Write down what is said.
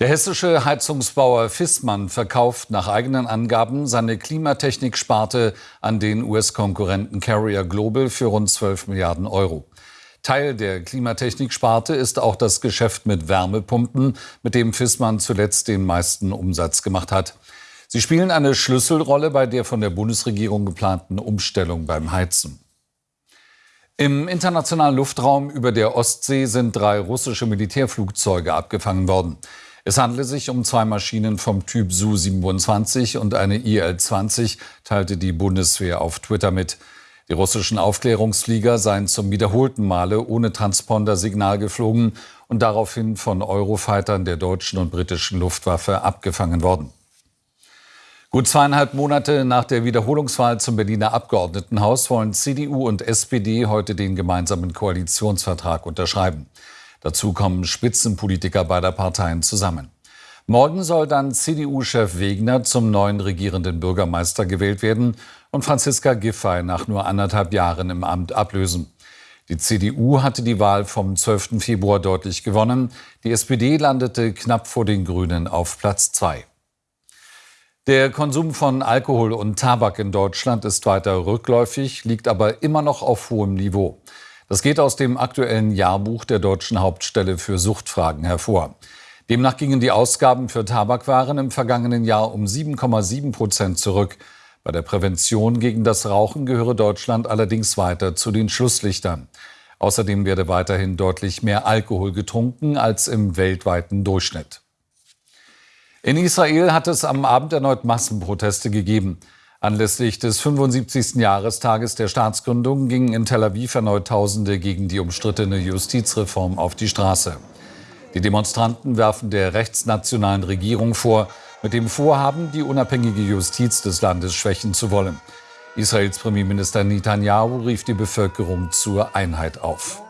Der hessische Heizungsbauer Fissmann verkauft nach eigenen Angaben seine Klimatechnik-Sparte an den US-Konkurrenten Carrier Global für rund 12 Milliarden Euro. Teil der Klimatechnik-Sparte ist auch das Geschäft mit Wärmepumpen, mit dem Fissmann zuletzt den meisten Umsatz gemacht hat. Sie spielen eine Schlüsselrolle bei der von der Bundesregierung geplanten Umstellung beim Heizen. Im internationalen Luftraum über der Ostsee sind drei russische Militärflugzeuge abgefangen worden. Es handele sich um zwei Maschinen vom Typ Su-27 und eine IL-20, teilte die Bundeswehr auf Twitter mit. Die russischen Aufklärungsflieger seien zum wiederholten Male ohne Transponder-Signal geflogen und daraufhin von Eurofightern der deutschen und britischen Luftwaffe abgefangen worden. Gut zweieinhalb Monate nach der Wiederholungswahl zum Berliner Abgeordnetenhaus wollen CDU und SPD heute den gemeinsamen Koalitionsvertrag unterschreiben. Dazu kommen Spitzenpolitiker beider Parteien zusammen. Morgen soll dann CDU-Chef Wegner zum neuen regierenden Bürgermeister gewählt werden und Franziska Giffey nach nur anderthalb Jahren im Amt ablösen. Die CDU hatte die Wahl vom 12. Februar deutlich gewonnen. Die SPD landete knapp vor den Grünen auf Platz zwei. Der Konsum von Alkohol und Tabak in Deutschland ist weiter rückläufig, liegt aber immer noch auf hohem Niveau. Das geht aus dem aktuellen Jahrbuch der Deutschen Hauptstelle für Suchtfragen hervor. Demnach gingen die Ausgaben für Tabakwaren im vergangenen Jahr um 7,7 Prozent zurück. Bei der Prävention gegen das Rauchen gehöre Deutschland allerdings weiter zu den Schlusslichtern. Außerdem werde weiterhin deutlich mehr Alkohol getrunken als im weltweiten Durchschnitt. In Israel hat es am Abend erneut Massenproteste gegeben. Anlässlich des 75. Jahrestages der Staatsgründung gingen in Tel Aviv erneut Tausende gegen die umstrittene Justizreform auf die Straße. Die Demonstranten werfen der rechtsnationalen Regierung vor, mit dem Vorhaben, die unabhängige Justiz des Landes schwächen zu wollen. Israels Premierminister Netanyahu rief die Bevölkerung zur Einheit auf.